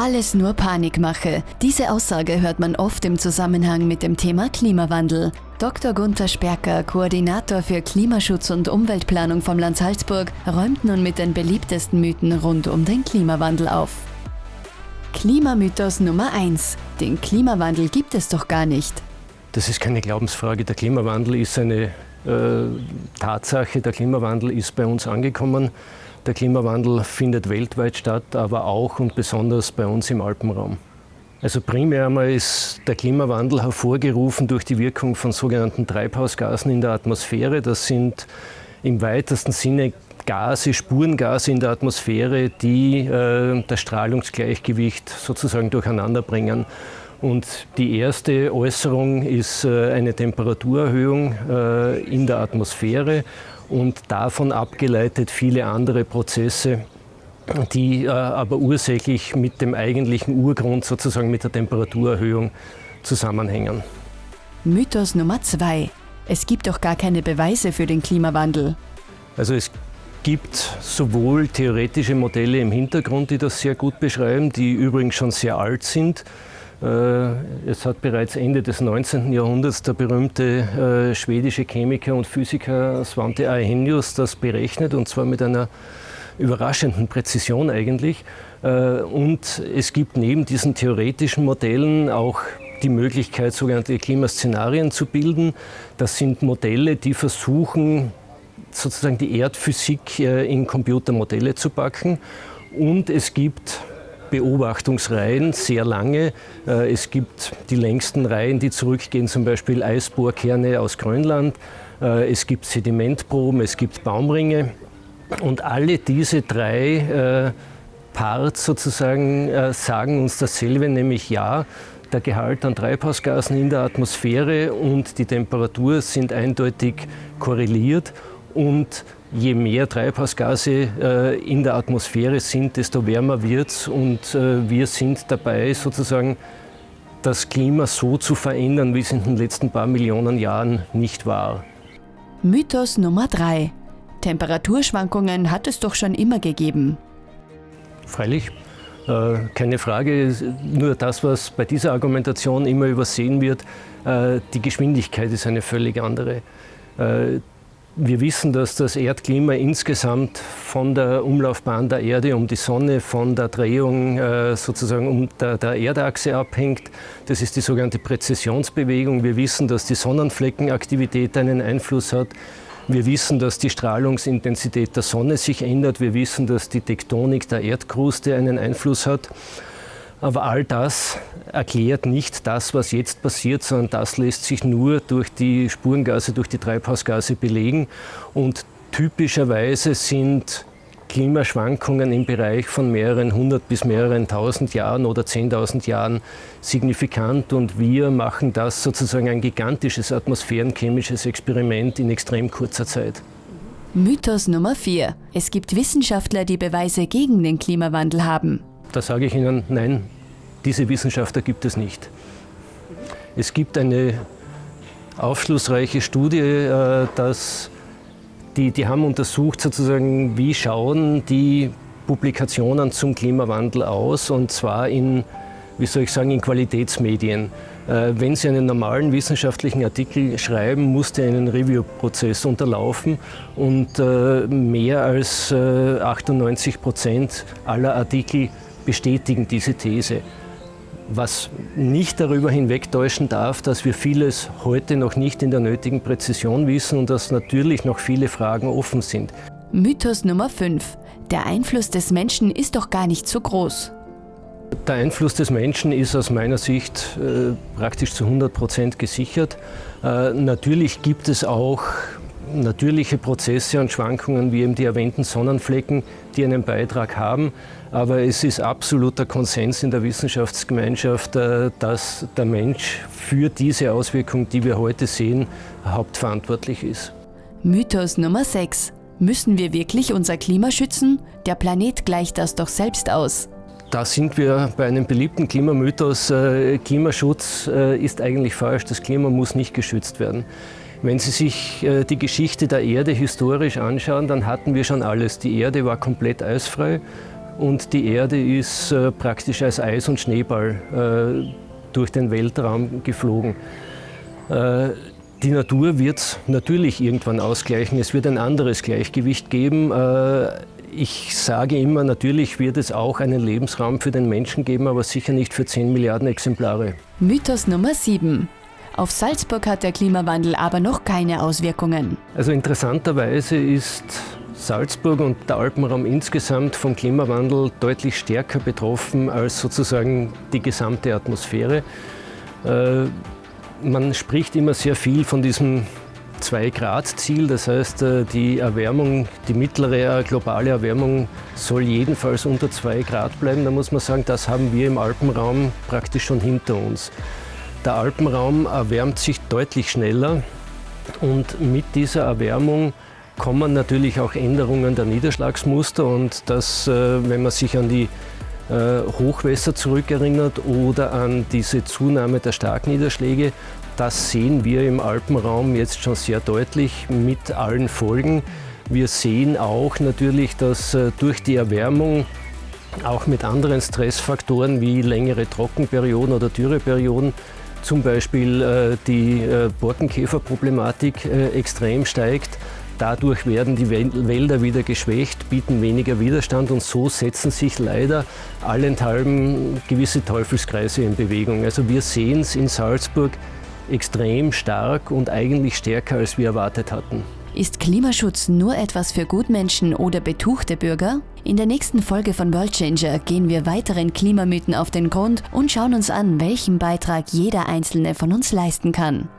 Alles nur Panikmache. Diese Aussage hört man oft im Zusammenhang mit dem Thema Klimawandel. Dr. Gunther Sperker, Koordinator für Klimaschutz und Umweltplanung vom Land Salzburg, räumt nun mit den beliebtesten Mythen rund um den Klimawandel auf. Klimamythos Nummer 1. Den Klimawandel gibt es doch gar nicht. Das ist keine Glaubensfrage. Der Klimawandel ist eine Tatsache. Der Klimawandel ist bei uns angekommen. Der Klimawandel findet weltweit statt, aber auch und besonders bei uns im Alpenraum. Also primär einmal ist der Klimawandel hervorgerufen durch die Wirkung von sogenannten Treibhausgasen in der Atmosphäre. Das sind im weitesten Sinne Gase, Spurengase in der Atmosphäre, die äh, das Strahlungsgleichgewicht sozusagen durcheinander bringen. Und die erste Äußerung ist äh, eine Temperaturerhöhung äh, in der Atmosphäre und davon abgeleitet viele andere Prozesse, die äh, aber ursächlich mit dem eigentlichen Urgrund, sozusagen mit der Temperaturerhöhung, zusammenhängen. Mythos Nummer zwei. Es gibt doch gar keine Beweise für den Klimawandel. Also es gibt sowohl theoretische Modelle im Hintergrund, die das sehr gut beschreiben, die übrigens schon sehr alt sind. Äh, es hat bereits Ende des 19. Jahrhunderts der berühmte äh, schwedische Chemiker und Physiker Svante Arrhenius das berechnet, und zwar mit einer überraschenden Präzision eigentlich. Äh, und es gibt neben diesen theoretischen Modellen auch die Möglichkeit, sogenannte Klimaszenarien zu bilden. Das sind Modelle, die versuchen, sozusagen die Erdphysik in Computermodelle zu packen. Und es gibt Beobachtungsreihen, sehr lange. Äh, es gibt die längsten Reihen, die zurückgehen, zum Beispiel Eisbohrkerne aus Grönland. Äh, es gibt Sedimentproben, es gibt Baumringe. Und alle diese drei äh, Parts sozusagen sagen uns dasselbe, nämlich ja, der Gehalt an Treibhausgasen in der Atmosphäre und die Temperatur sind eindeutig korreliert und je mehr Treibhausgase äh, in der Atmosphäre sind, desto wärmer wird es und äh, wir sind dabei sozusagen das Klima so zu verändern, wie es in den letzten paar Millionen Jahren nicht war. Mythos Nummer 3. Temperaturschwankungen hat es doch schon immer gegeben. Freilich, äh, keine Frage. Nur das, was bei dieser Argumentation immer übersehen wird, äh, die Geschwindigkeit ist eine völlig andere. Wir wissen, dass das Erdklima insgesamt von der Umlaufbahn der Erde um die Sonne, von der Drehung äh, sozusagen um der, der, Erdachse abhängt. Das ist die sogenannte Präzessionsbewegung. Wir wissen, dass die Sonnenfleckenaktivität einen Einfluss hat. Wir wissen, dass die Strahlungsintensität der Sonne sich ändert. Wir wissen, dass die Tektonik der Erdkruste einen Einfluss hat. Aber all das erklärt nicht das, was jetzt passiert, sondern das lässt sich nur durch die Spurengase, durch die Treibhausgase belegen. Und typischerweise sind Klimaschwankungen im Bereich von mehreren hundert bis mehreren tausend Jahren oder zehntausend Jahren signifikant und wir machen das sozusagen ein gigantisches atmosphärenchemisches Experiment in extrem kurzer Zeit. Mythos Nummer 4. Es gibt Wissenschaftler, die Beweise gegen den Klimawandel haben. Da sage ich Ihnen, nein, diese Wissenschaftler gibt es nicht. Es gibt eine aufschlussreiche Studie, äh, dass die, die haben untersucht, sozusagen, wie schauen die Publikationen zum Klimawandel aus, und zwar in, wie soll ich sagen, in Qualitätsmedien. Äh, wenn Sie einen normalen wissenschaftlichen Artikel schreiben, muss der einen Review-Prozess unterlaufen und äh, mehr als 98 Prozent aller Artikel bestätigen diese These. Was nicht darüber hinwegtäuschen darf, dass wir vieles heute noch nicht in der nötigen Präzision wissen und dass natürlich noch viele Fragen offen sind. Mythos Nummer 5. Der Einfluss des Menschen ist doch gar nicht so groß. Der Einfluss des Menschen ist aus meiner Sicht äh, praktisch zu 100 Prozent gesichert. Äh, natürlich gibt es auch natürliche Prozesse und Schwankungen wie eben die erwähnten Sonnenflecken, die einen Beitrag haben. Aber es ist absoluter Konsens in der Wissenschaftsgemeinschaft, äh, dass der Mensch für diese Auswirkung, die wir heute sehen, hauptverantwortlich ist. Mythos Nummer 6. Müssen wir wirklich unser Klima schützen? Der Planet gleicht das doch selbst aus. Da sind wir bei einem beliebten Klimamythos. Äh, Klimaschutz äh, ist eigentlich falsch. Das Klima muss nicht geschützt werden. Wenn Sie sich äh, die Geschichte der Erde historisch anschauen, dann hatten wir schon alles. Die Erde war komplett eisfrei. und die Erde ist äh, praktisch als Eis- und Schneeball äh, durch den Weltraum geflogen. Die Natur wird natürlich irgendwann ausgleichen. Es wird ein anderes Gleichgewicht geben. Ich sage immer, natürlich wird es auch einen Lebensraum für den Menschen geben, aber sicher nicht für 10 Milliarden Exemplare. Mythos Nummer 7. Auf Salzburg hat der Klimawandel aber noch keine Auswirkungen. Also interessanterweise ist Salzburg und der Alpenraum insgesamt vom Klimawandel deutlich stärker betroffen als sozusagen die gesamte Atmosphäre. Äh, man spricht immer sehr viel von diesem 2-Grad-Ziel, das heißt, äh, die Erwärmung, die mittlere globale Erwärmung soll jedenfalls unter 2 Grad bleiben. Da muss man sagen, das haben wir im Alpenraum praktisch schon hinter uns. Der Alpenraum erwärmt sich deutlich schneller und mit dieser Erwärmung kommen natürlich auch Änderungen der Niederschlagsmuster und das, äh, wenn man sich an die äh, Hochwässer zurückerinnert oder an diese Zunahme der Starkniederschläge, das sehen wir im Alpenraum jetzt schon sehr deutlich mit allen Folgen. Wir sehen auch natürlich, dass äh, durch die Erwärmung auch mit anderen Stressfaktoren wie längere Trockenperioden oder Dürreperioden zum Beispiel die Borkenkäferproblematik extrem steigt. Dadurch werden die Wälder wieder geschwächt, bieten weniger Widerstand und so setzen sich leider allenthalben gewisse Teufelskreise in Bewegung. Also wir sehen es in Salzburg extrem stark und eigentlich stärker, als wir erwartet hatten. Ist Klimaschutz nur etwas für Gutmenschen oder betuchte Bürger? In der nächsten Folge von World Changer gehen wir weiteren Klimamythen auf den Grund und schauen uns an, welchen Beitrag jeder einzelne von uns leisten kann.